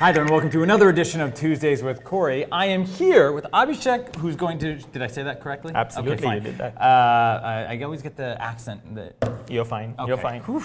Hi there, and welcome to another edition of Tuesdays with Corey. I am here with Abhishek, who's going to. Did I say that correctly? Absolutely, okay, fine. you did that. Uh, I, I always get the accent. That, You're fine. You're fine. Whew.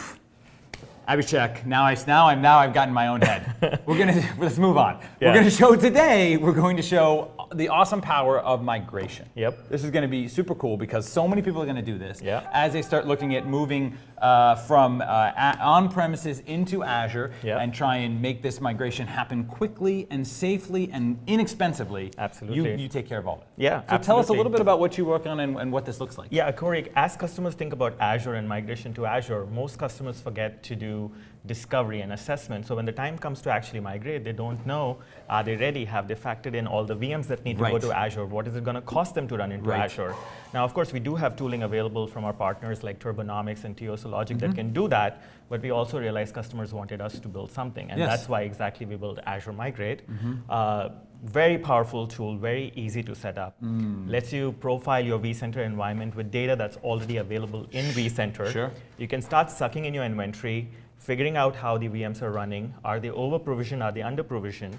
Abhishek, now I now I'm now I've gotten my own head. we're gonna let's move on. We're gonna show today. We're going to show the awesome power of migration. Yep. This is going to be super cool because so many people are going to do this. Yeah. As they start looking at moving uh, from uh, on-premises into Azure Yeah. and try and make this migration happen quickly and safely and inexpensively. Absolutely. You, you take care of all of it. Yeah, So tell us a little bit about what you work on and, and what this looks like. Yeah, Corey, as customers think about Azure and migration to Azure, most customers forget to do discovery and assessment. So when the time comes to actually migrate, they don't know, are they ready? Have they factored in all the VMs that need to Right. go to Azure? What is it going to cost them to run into Right. Azure? Now, of course, we do have tooling available from our partners like Turbonomics and Logic Mm-hmm. that can do that, but we also realized customers wanted us to build something, and Yes. that's why exactly we built Azure Migrate. Uh, very powerful tool, very easy to set up. Lets you profile your vCenter environment with data that's already available in vCenter. Sure. You can start sucking in your inventory, figuring out how the VMs are running. Are they over provisioned? Are they under provisioned?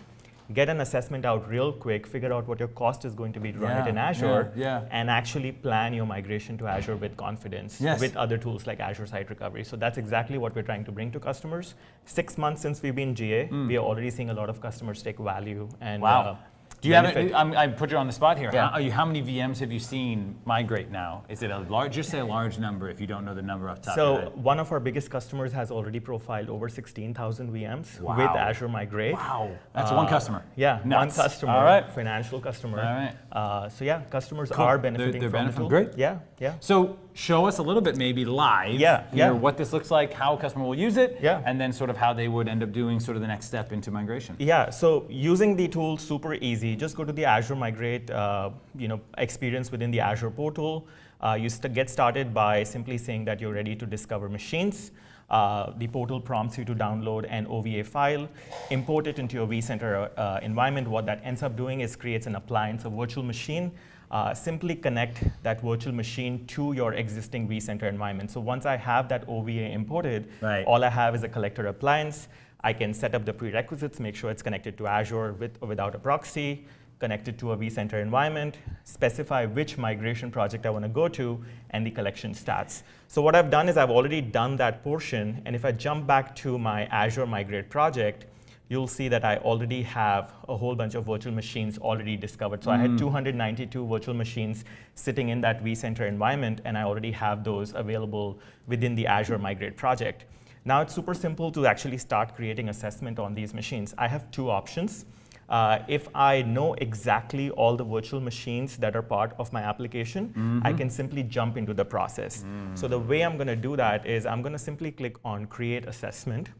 Get an assessment out real quick, figure out what your cost is going to be to run it in Azure, yeah, yeah. and actually plan your migration to Azure with confidence Yes. with other tools like Azure Site Recovery. So that's exactly what we're trying to bring to customers. Six months since we've been GA, we are already seeing a lot of customers take value and Mm. Wow. uh, Do you have it? I'm, I put you on the spot here. Yeah. How, are you, how many VMs have you seen migrate now? Is it a large? Just say a large number if you don't know the number off the top of So head. one of our biggest customers has already profiled over 16,000 VMs Wow. with Azure Migrate. Wow, that's one Uh, customer. Yeah, Nuts. one customer. All right. Financial customer. All right. Uh, so yeah, customers Cool. are They're- benefiting they're from benefiting. Great. Yeah, yeah. So show us a little bit, maybe live. Yeah, yeah. What this looks like, how a customer will use it, Yeah. and then sort of how they would end up doing sort of the next step into migration. Yeah, so using the tool super easy. Just go to the Azure Migrate, uh, you know, experience within the Azure portal. Uh, you st- get started by simply saying that you're ready to discover machines. Uh, the portal prompts you to download an OVA file, import it into your vCenter uh, environment. What that ends up doing is creates an appliance, a virtual machine. Uh, simply connect that virtual machine to your existing vCenter environment. So once I have that OVA imported, Right. all I have is a collector appliance. I can set up the prerequisites, make sure it's connected to Azure with or without a proxy, connected to a vCenter environment, specify which migration project I want to go to, and the collection stats. So what I've done is I've already done that portion, and if I jump back to my Azure Migrate project, you'll see that I already have a whole bunch of virtual machines already discovered. So I had 292 virtual machines sitting in that vCenter environment, and I already have those available within the Azure Migrate project. Now it's super simple to actually start creating assessment on these machines. I have two options. Uh, if I know exactly all the virtual machines that are part of my application, I can simply jump into the process. So the way I'm going to do that is I'm going to simply click on Create Assessment.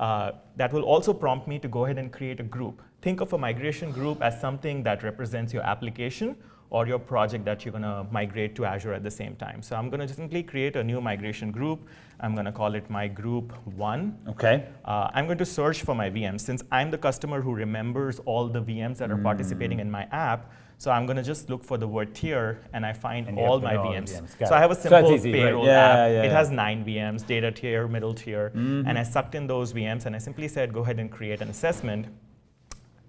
Uh, that will also prompt me to go ahead and create a group. Think of a migration group as something that represents your application or your project that you're going to migrate to Azure at the same time. So I'm going to simply create a new migration group. I'm going to call it my group one. Okay. Uh, I'm going to search for my VMs. Since I'm the customer who remembers all the VMs that are participating in my app, so I'm going to just look for the word tier, and I find And all my all VMs. VMs. So I have a So that's simple right? payroll Yeah, app. yeah, it yeah. Mm-hmm. has nine VMs, data tier, middle tier, and I sucked in those VMs, and I simply said, go ahead and create an assessment.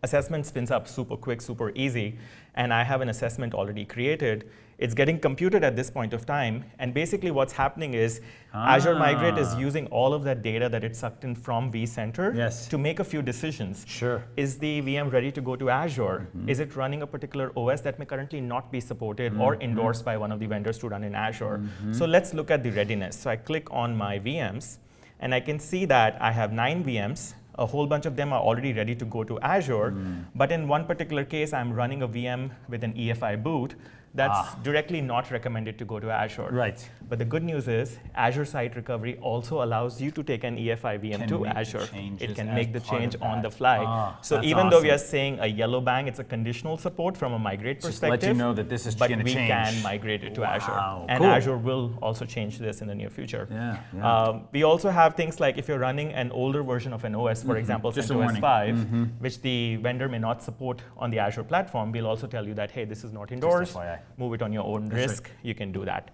Assessment spins up super quick, super easy, and I have an assessment already created. It's getting computed at this point of time, and basically what's happening is Azure Migrate is Ah. using all of that data that it sucked in from vCenter Yes. to make a few decisions. Sure. Is the VM ready to go to Azure? Mm-hmm. Is it running a particular OS that may currently not be supported or Mm-hmm. endorsed by one of the vendors to run in Azure? So let's look at the readiness. So I click on my VMs, and I can see that I have nine VMs. A whole bunch of them are already ready to go to Azure, Mm. but in one particular case, I'm running a VM with an EFI boot that's Ah. directly not recommended to go to Azure. Right. But the good news is Azure Site Recovery also allows you to take an EFI VM Can to Azure. It can make the change on the fly. Ah, so even though we are awesome. saying a yellow bang, it's a conditional support from a migrate Just let perspective. you know that this is but we change. can migrate it to Azure. And cool. Azure will also change this in the near future. Yeah, yeah. Um, we also have things like if you're running an older version of an OS, for example, Mm-hmm. Just CentOS warning. Mm-hmm. 5, which the vendor may not support on the Azure platform, we'll also tell you that, hey, this is not endorsed. Move it on your own That's right. risk. You can do that.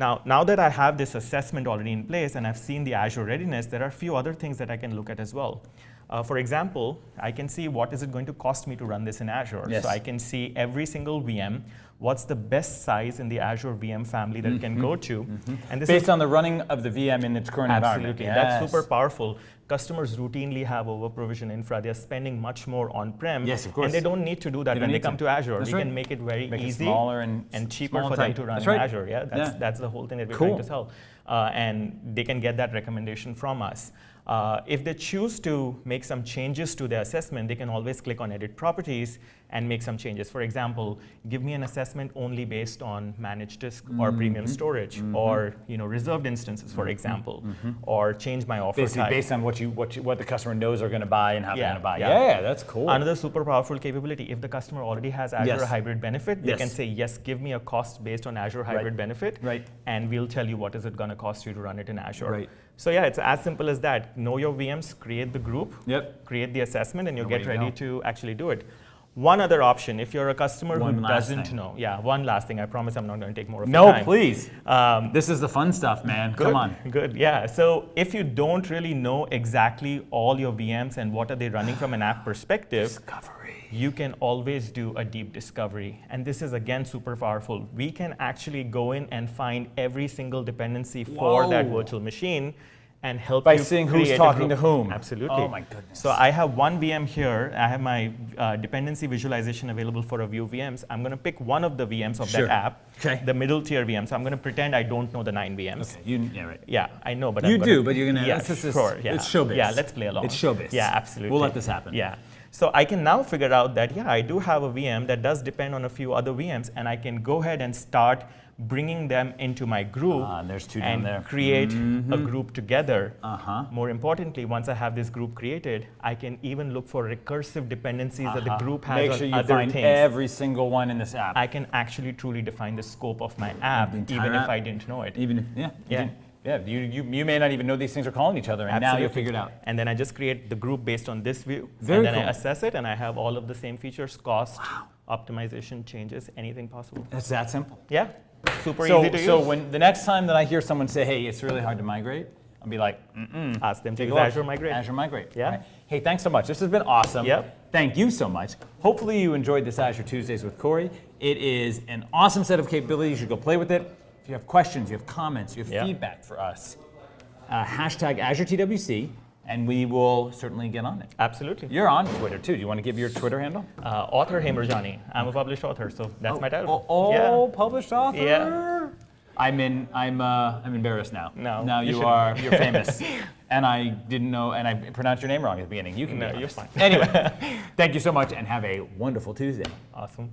Now, now that I have this assessment already in place and I've seen the Azure readiness, there are a few other things that I can look at as well. Uh, for example, I can see what is it going to cost me to run this in Azure. Yes. So I can see every single VM, what's the best size in the Azure VM family that it can go to. And this is Based on the running of the VM in its current environment. Absolutely. That's super powerful. Customers routinely have over provision infra. They're spending much more on prem. Yes, of course. And they don't need to do that They when they come to. to, Azure. That's we right. can make it very Make it easy smaller and and cheaper for them to run That's in right. Azure. Yeah, that's, Yeah. that's the whole thing that we're Cool. trying to sell. Uh, and they can get that recommendation from us. Uh, if they choose to make some changes to their assessment, they can always click on edit properties and make some changes. For example, give me an assessment only based on managed disk or premium Mm-hmm. storage or you know reserved instances, for example, or change my offer Basically, type. based on what you what you, what the customer knows they're going to buy and how they're going to buy. yeah. Yeah, that's cool. Another super powerful capability, if the customer already has Azure Yes. Hybrid Benefit, they can say, yes, give me a cost based on Azure Hybrid Benefit, Right. and we'll tell you what is it going to cost you to run it in Azure. Right. So yeah, it's as simple as that. Know your VMs, create the group, Yep. create the assessment, and you'll Away get you ready to actually do it. One other option, if you're a customer One who doesn't thing. know, yeah, one last thing. I promise I'm not going to take more of your time. no, please. Um, This is the fun stuff, man. Good, Come on. Good, yeah. So if you don't really know exactly all your VMs and what are they running from an app perspective, Discovery. you can always do a deep discovery. And this is again super powerful. We can actually go in and find every single dependency for that virtual machine and help By you seeing who's talking to whom. Absolutely. Oh my goodness. So I have one VM here. I have my uh, dependency visualization available for a view VMs. I'm going to pick one of the VMs of Sure. that app, Okay. the middle tier VM. So I'm going to pretend I don't know the nine VMs. Okay, you, yeah, right. Yeah, I know, but You I'm gonna, do, but you're gonna- Yeah, this is- sure. Yeah, it's showbiz. Yeah, let's play along. It's showbiz. Yeah, absolutely. We'll let this happen. Yeah. So I can now figure out that yeah, I do have a VM that does depend on a few other VMs, and I can go ahead and start bringing them into my group Ah, and there's two down and there. Mm-hmm. create a group together. Uh-huh. More importantly, once I have this group created, I can even look for recursive dependencies that the Uh-huh. group has Make on sure you other find things. every single one in this app. I can actually truly define the scope of my app, even if. I didn't know it. Even if, yeah. Yeah. Yeah. You, you, you may not even know these things are calling each other, and now you'll figure it out. And then I just create the group based on this view. Very and then cool. I assess it and I have all of the same features, cost, optimization, changes, anything possible. It's that simple. Yeah, super So, easy to so use. when the next time that I hear someone say, "Hey, it's really hard to migrate," I'll be like, "Mm-mm." Ask them to use. Azure Migrate. Azure Migrate. Yeah. Right. Hey, thanks so much. This has been awesome. Yep. Thank you so much. Hopefully you enjoyed this Azure Tuesdays with Corey. It is an awesome set of capabilities. You should go play with it. You have questions, you have comments, you have Yeah. feedback for us, uh, hashtag Azure TWC, and we will certainly get on it. Absolutely. You're on Twitter too. Do you want to give your Twitter handle? Uh, author Hemrajani. I'm a published author, so that's my title. Oh, yeah. published author. Yeah. I'm in. I'm. Uh, I'm embarrassed now. No, Now you you, are. You're famous. and I didn't know. And I pronounced your name wrong at the beginning. You can. No, you're fine. Anyway, thank you so much, and have a wonderful Tuesday. Awesome.